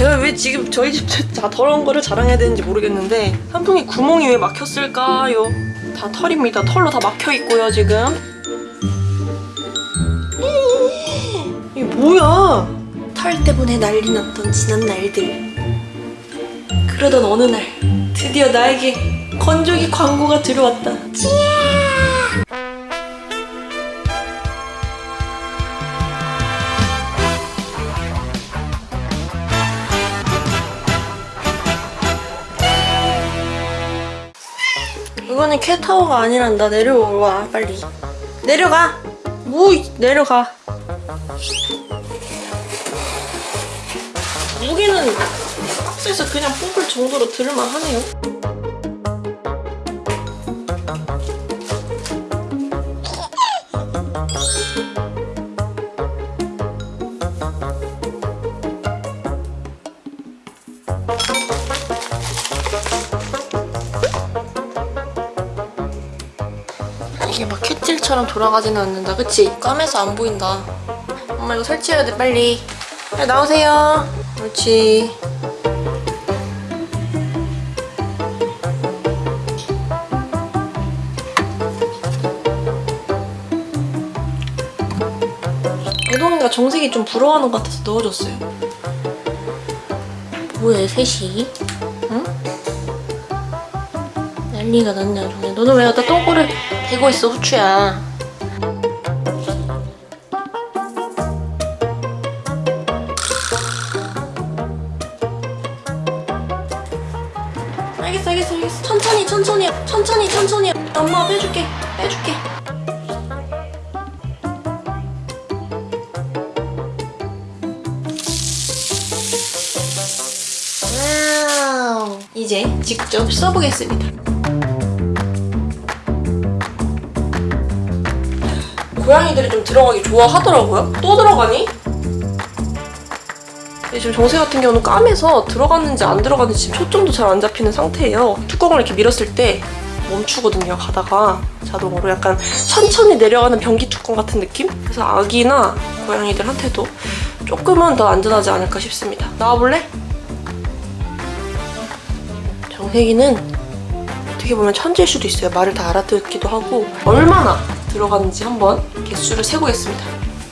제가 왜 지금 저희 집 다 더러운 거를 자랑해야 되는지 모르겠는데 선풍기 구멍이 왜 막혔을까요? 다 털입니다. 털로 다 막혀 있고요 지금. 이게 뭐야? 털 때문에 난리 났던 지난 날들. 그러던 어느 날 드디어 나에게 건조기 광고가 들어왔다. 이거는 캣타워가 아니란다. 내려와 빨리. 내려가. 뭐 이- 내려가. 무게는 박스에서 그냥 뽑을 정도로 들을만 하네요. 캣질처럼 돌아가지는 않는다. 그치? 까매서 안 보인다. 엄마 이거 설치해야 돼 빨리. 빨리 나오세요. 그렇지. 애동이가 정색이 좀 부러워하는 것 같아서 넣어줬어요. 뭐해 셋이? 응? 난리가 났냐 정말. 너는 왜 여기다 똥꼬를 대고 있어 후추야. 천천히 천천히. 엄마 빼줄게. 빼줄게. 와우. 이제 직접 써보겠습니다. 고양이들이 좀 들어가기 좋아하더라고요. 또 들어가니? 지금 정세 같은 경우는 까매서 들어갔는지 안 들어갔는지 초점도 잘 안 잡히는 상태예요. 뚜껑을 이렇게 밀었을 때 멈추거든요, 가다가. 자동으로 약간 천천히 내려가는 변기 뚜껑 같은 느낌? 그래서 아기나 고양이들한테도 조금은 더 안전하지 않을까 싶습니다. 나와볼래? 정세기는 어떻게 보면 천재일 수도 있어요. 말을 다 알아듣기도 하고 얼마나 들어가는지 한번 개수를 세보겠습니다.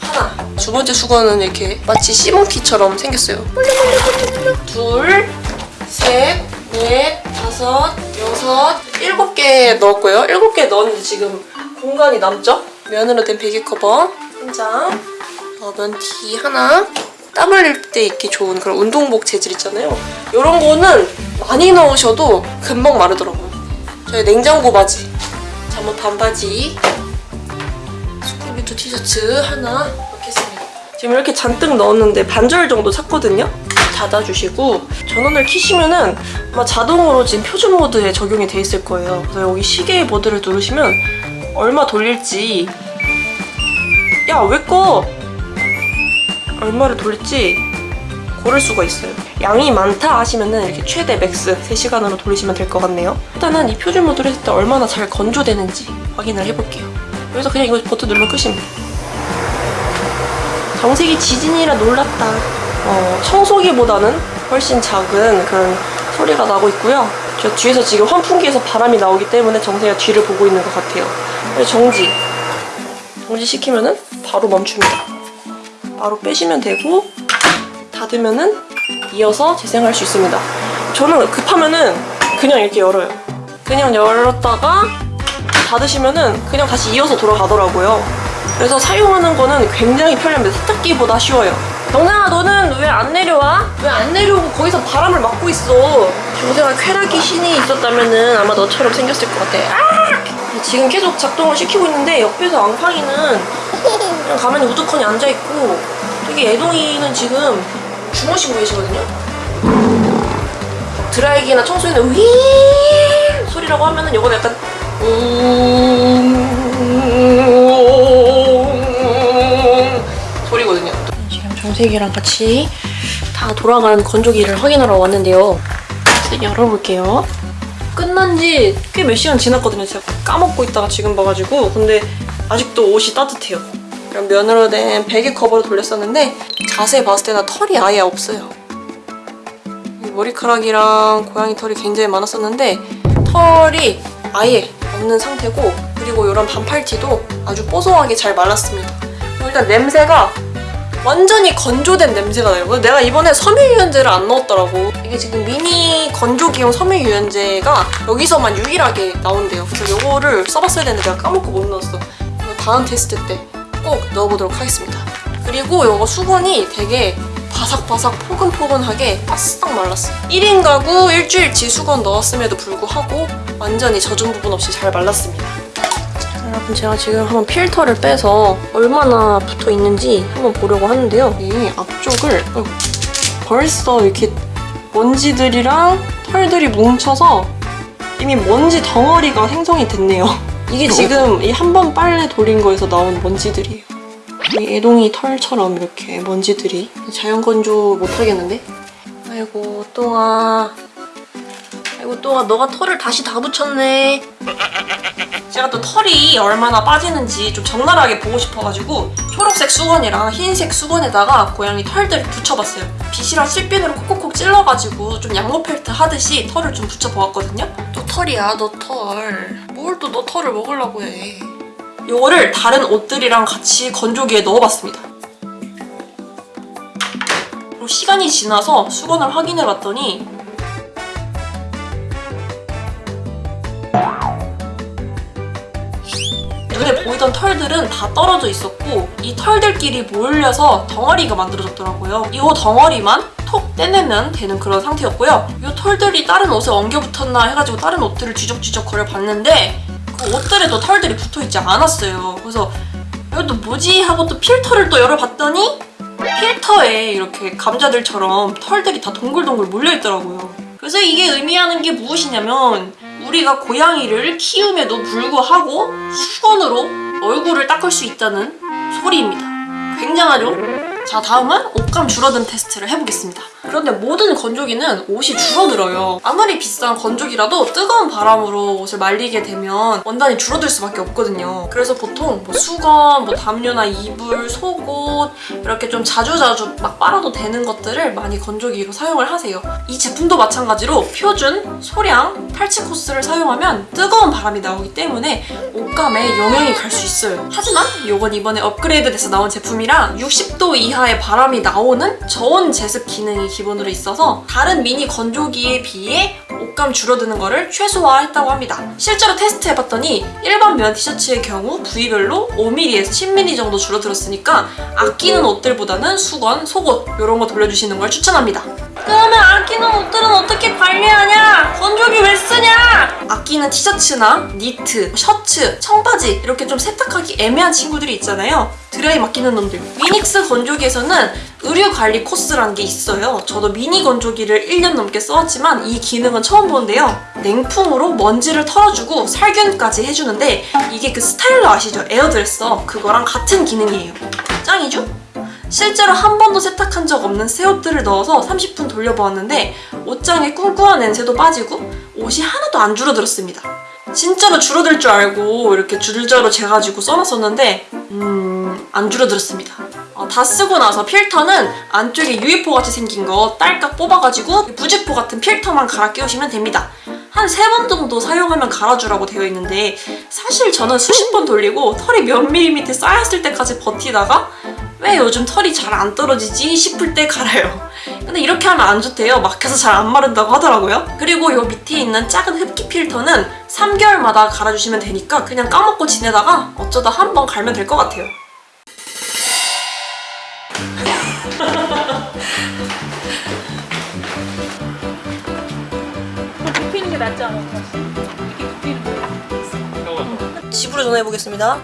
하나. 두 번째 수건은 이렇게 마치 시몬키처럼 생겼어요. 둘, 셋, 넷, 다섯, 여섯, 일곱 개 넣었고요. 일곱 개 넣었는데 지금 공간이 남죠? 면으로 된 베개 커버 한 장, 넣으면 티 하나. 땀 흘릴 때 입기 좋은 그런 운동복 재질 있잖아요. 이런 거는 많이 넣으셔도 금방 마르더라고요. 저희 냉장고 바지, 잠옷 반바지, 스쿠비도 티셔츠 하나 넣겠습니다. 지금 이렇게 잔뜩 넣었는데 반절 정도 찼거든요? 닫아주시고 전원을 켜시면은 아마 자동으로 지금 표준 모드에 적용이 돼 있을 거예요. 그래서 여기 시계 모드를 누르시면 얼마 돌릴지 야 왜 꺼? 얼마를 돌릴지 고를 수가 있어요. 양이 많다 하시면은 이렇게 최대 max 3시간으로 돌리시면 될 것 같네요. 일단은 이 표준 모드를 했을 때 얼마나 잘 건조되는지 확인을 해볼게요. 여기서 그냥 이거 버튼 누르면 끝입니다. 정색이 지진이라 놀랐다. 어, 청소기보다는 훨씬 작은 그런 소리가 나고 있고요. 저 뒤에서 지금 환풍기에서 바람이 나오기 때문에 정색이가 뒤를 보고 있는 것 같아요. 정지. 정지 시키면 은 바로 멈춥니다. 바로 빼시면 되고 닫으면 은 이어서 재생할 수 있습니다. 저는 급하면 은 그냥 이렇게 열어요. 그냥 열었다가 닫으시면 은 그냥 다시 이어서 돌아가더라고요. 그래서 사용하는 거는 굉장히 편리합니다. 세탁기보다 쉬워요. 정상아 너는 왜 안 내려와? 왜 안 내려오고 거기서 바람을 막고 있어? 정상아 쾌락이 신이 있었다면은 아마 너처럼 생겼을 것 같아. 아! 지금 계속 작동을 시키고 있는데 옆에서 앙팡이는 그냥 가만히 우두커니 앉아있고 되게 애동이는 지금 주무시고 계시거든요. 드라이기나 청소기는 윙 소리라고 하면은 이거는 약간 웅 정색이랑 같이 다 돌아가는 건조기를 확인하러 왔는데요. 열어볼게요. 끝난 지 꽤 몇 시간 지났거든요. 제가 까먹고 있다가 지금 봐가지고 근데 아직도 옷이 따뜻해요. 이런 면으로 된 베개 커버를 돌렸었는데 자세히 봤을 때는 털이 아예 없어요. 머리카락이랑 고양이 털이 굉장히 많았었는데 털이 아예 없는 상태고 그리고 이런 반팔티도 아주 뽀송하게 잘 말랐습니다. 그리고 일단 냄새가 완전히 건조된 냄새가 나요. 내가 이번에 섬유유연제를 안 넣었더라고. 이게 지금 미니 건조기용 섬유유연제가 여기서만 유일하게 나온대요. 그래서 이거를 써봤어야 되는데 내가 까먹고 못 넣었어. 다음 테스트 때 꼭 넣어보도록 하겠습니다. 그리고 이거 수건이 되게 바삭바삭 포근포근하게 바싹 말랐어요. 1인 가구 일주일치 수건 넣었음에도 불구하고 완전히 젖은 부분 없이 잘 말랐습니다. 자, 여러분 제가 지금 한번 필터를 빼서 얼마나 붙어 있는지 한번 보려고 하는데요. 이 앞쪽을 어이구, 벌써 이렇게 먼지들이랑 털들이 뭉쳐서 이미 먼지 덩어리가 생성이 됐네요. 이게 지금 이 한 번 빨래 돌린 거에서 나온 먼지들이에요. 이 애동이 털처럼 이렇게 먼지들이 자연 건조 못 하겠는데? 아이고 똥아 아이고 똥아 너가 털을 다시 다 붙였네. 제가 또 털이 얼마나 빠지는지 좀 적나라하게 보고 싶어가지고 초록색 수건이랑 흰색 수건에다가 고양이 털들을 붙여봤어요. 빗이랑 실핀으로 콕콕콕 찔러가지고 좀 양모 펠트 하듯이 털을 좀 붙여보았거든요. 또 털이야 너털뭘 또 너 털을 먹으려고 해? 요거를 다른 옷들이랑 같이 건조기에 넣어봤습니다. 시간이 지나서 수건을 확인해봤더니 보이던 털들은 다 떨어져 있었고 이 털들끼리 몰려서 덩어리가 만들어졌더라고요. 이 덩어리만 톡 떼내면 되는 그런 상태였고요. 이 털들이 다른 옷에 엉겨 붙었나 해가지고 다른 옷들을 쥐적쥐적 거려봤는데 그 옷들에도 털들이 붙어있지 않았어요. 그래서 이것도 뭐지 하고 또 필터를 또 열어봤더니 필터에 이렇게 감자들처럼 털들이 다 동글동글 몰려있더라고요. 그래서 이게 의미하는 게 무엇이냐면 우리가 고양이를 키움에도 불구하고 수건으로 얼굴을 닦을 수 있다는 소리입니다. 굉장하죠? 자 다음은 옷감 줄어든 테스트를 해보겠습니다. 그런데 모든 건조기는 옷이 줄어들어요. 아무리 비싼 건조기라도 뜨거운 바람으로 옷을 말리게 되면 원단이 줄어들 수밖에 없거든요. 그래서 보통 뭐 수건, 뭐 담요나 이불, 속옷 이렇게 좀 자주자주 막 빨아도 되는 것들을 많이 건조기로 사용을 하세요. 이 제품도 마찬가지로 표준, 소량, 탈취 코스를 사용하면 뜨거운 바람이 나오기 때문에 옷감에 영향이 갈 수 있어요. 하지만 이건 이번에 업그레이드 돼서 나온 제품이라 60도 이하 의 바람이 나오는 저온 제습 기능이 기본으로 있어서 다른 미니 건조기에 비해 옷감 줄어드는 거를 최소화했다고 합니다. 실제로 테스트해봤더니 일반 면 티셔츠의 경우 부위별로 5mm에서 10mm 정도 줄어들었으니까 아끼는 옷들보다는 수건, 속옷 이런 거 돌려주시는 걸 추천합니다. 그러면 아끼는 옷들은 어떻게 관리하냐? 건조기 왜 쓰냐? 아끼는 티셔츠나 니트, 셔츠, 청바지 이렇게 좀 세탁하기 애매한 친구들이 있잖아요. 드라이 맡기는 놈들. 미닉스 건조기에서는 의류 관리 코스라는 게 있어요. 저도 미니 건조기를 1년 넘게 써왔지만 이 기능은 처음 보는데요. 냉풍으로 먼지를 털어주고 살균까지 해주는데 이게 그 스타일러 아시죠? 에어드레서 그거랑 같은 기능이에요. 짱이죠? 실제로 한 번도 세탁한 적 없는 새 옷들을 넣어서 30분 돌려보았는데 옷장에 꿍꿍한 냄새도 빠지고 옷이 하나도 안 줄어들었습니다. 진짜로 줄어들 줄 알고 이렇게 줄자로 재가지고 써놨었는데 음... 안 줄어들었습니다. 어, 다 쓰고 나서 필터는 안쪽에 UFO 같이 생긴 거 딸깍 뽑아가지고 부직포 같은 필터만 갈아 끼우시면 됩니다. 한 세 번 정도 사용하면 갈아주라고 되어 있는데 사실 저는 수십 번 돌리고 털이 몇 밀리미터 쌓였을 때까지 버티다가 왜 요즘 털이 잘 안 떨어지지 싶을 때 갈아요. 근데 이렇게 하면 안 좋대요. 막혀서 잘 안 마른다고 하더라고요. 그리고 요 밑에 있는 작은 흡기 필터는 3개월마다 갈아주시면 되니까 그냥 까먹고 지내다가 어쩌다 한 번 갈면 될 것 같아요. 굽히는 게 낫지 않을까? 이렇게 굽히는 거. 집으로 전화해보겠습니다.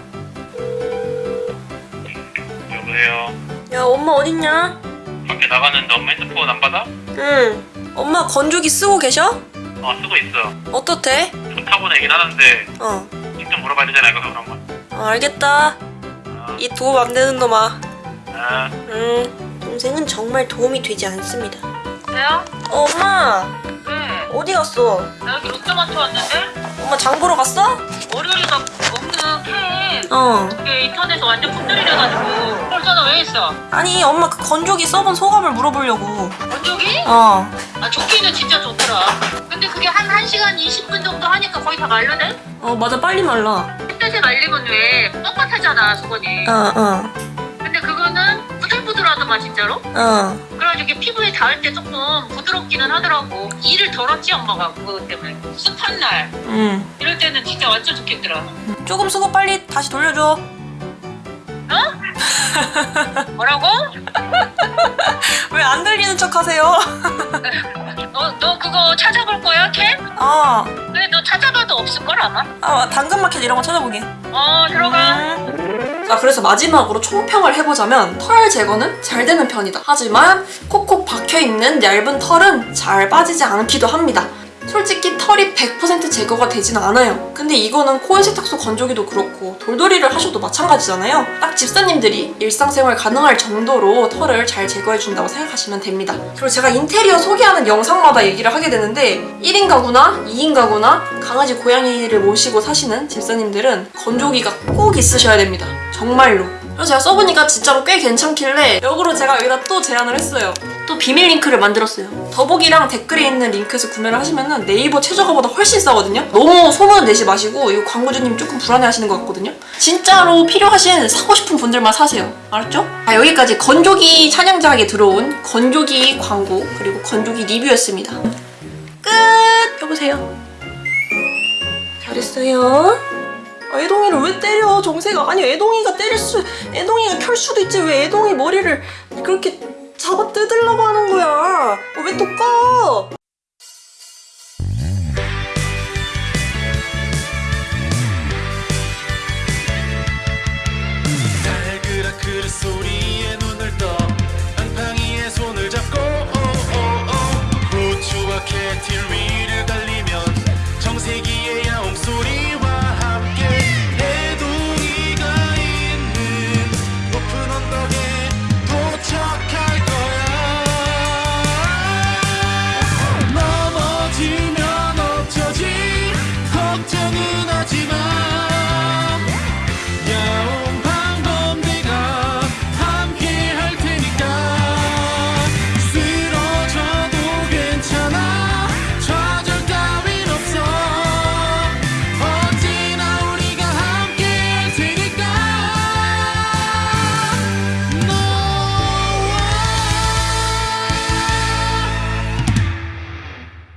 여보세요. 야 엄마 어딨냐? 밖에 나가는데 엄마 핸드폰 안 받아? 응. 엄마 건조기 쓰고 계셔? 어 쓰고 있어. 어떻대? 좋다고는 얘긴 하는데 어. 직접 물어봐야 되잖아 이거 그런 건. 어, 알겠다. 어, 이 도움 안 되는 놈아. 아, 음. 동생은 정말 도움이 되지 않습니다. 왜요? 어, 엄마 네. 어디 갔어? 나 여기 롯데마트 왔는데 엄마 장 보러 갔어? 월요일이가 캔 어. 그게 인터넷에서 완전 품절이라가지고 그래서 왜 있어? 아니 엄마 그 건조기 써본 소감을 물어보려고. 건조기? 어. 아 좋기는 진짜 좋더라. 근데 그게 한 1시간 20분 정도 하니까 거의 다 말르네? 어 맞아 빨리 말라 햇볕에 말리면 왜 뻣뻣하잖아 수건이. 어어어 근데 그거는 부들부들하더만 진짜로? 어. 그래가지고 이게 피부에 닿을 때 조금 부드럽기는 하더라고. 일을 덜었지 엄마가 그거 때문에. 습한 날응 이럴 때는 진짜 완전 좋겠더라. 조금 쓰고 빨리 다시 돌려줘 뭐라고? 왜 안 들리는 척 하세요? 너, 너 그거 찾아볼 거야 캔? 아, 근데 너 찾아봐도 없을걸 아마? 아 당근마켓 이런 거 찾아보게 어 들어가. 자 그래서 마지막으로 총평을 해보자면 털 제거는 잘 되는 편이다. 하지만 콕콕 박혀있는 얇은 털은 잘 빠지지 않기도 합니다. 솔직히 털이 100% 제거가 되진 않아요. 근데 이거는 코인 세탁소 건조기도 그렇고 돌돌이를 하셔도 마찬가지잖아요. 딱 집사님들이 일상생활 가능할 정도로 털을 잘 제거해준다고 생각하시면 됩니다. 그리고 제가 인테리어 소개하는 영상마다 얘기를 하게 되는데 1인 가구나 2인 가구나 강아지 고양이를 모시고 사시는 집사님들은 건조기가 꼭 있으셔야 됩니다 정말로. 그래서 제가 써보니까 진짜로 꽤 괜찮길래 역으로 제가 여기다 또 제안을 했어요. 또 비밀 링크를 만들었어요. 더보기랑 댓글에 있는 링크에서 구매를 하시면은 네이버 최저가보다 훨씬 싸거든요. 너무 소문 내지 마시고 이거 광고주님 조금 불안해 하시는 것 같거든요. 진짜로 필요하신 사고 싶은 분들만 사세요. 알았죠? 아 여기까지 건조기 찬양작에 들어온 건조기 광고 그리고 건조기 리뷰였습니다. 끝! 여보세요? 잘했어요 아, 애동이를 왜 때려 정세가 아니 애동이가 때릴 수 애동이가 켤 수도 있지. 왜 애동이 머리를 그렇게 잡아 뜯으려고 하는 거야? 어, 왜또 꺼?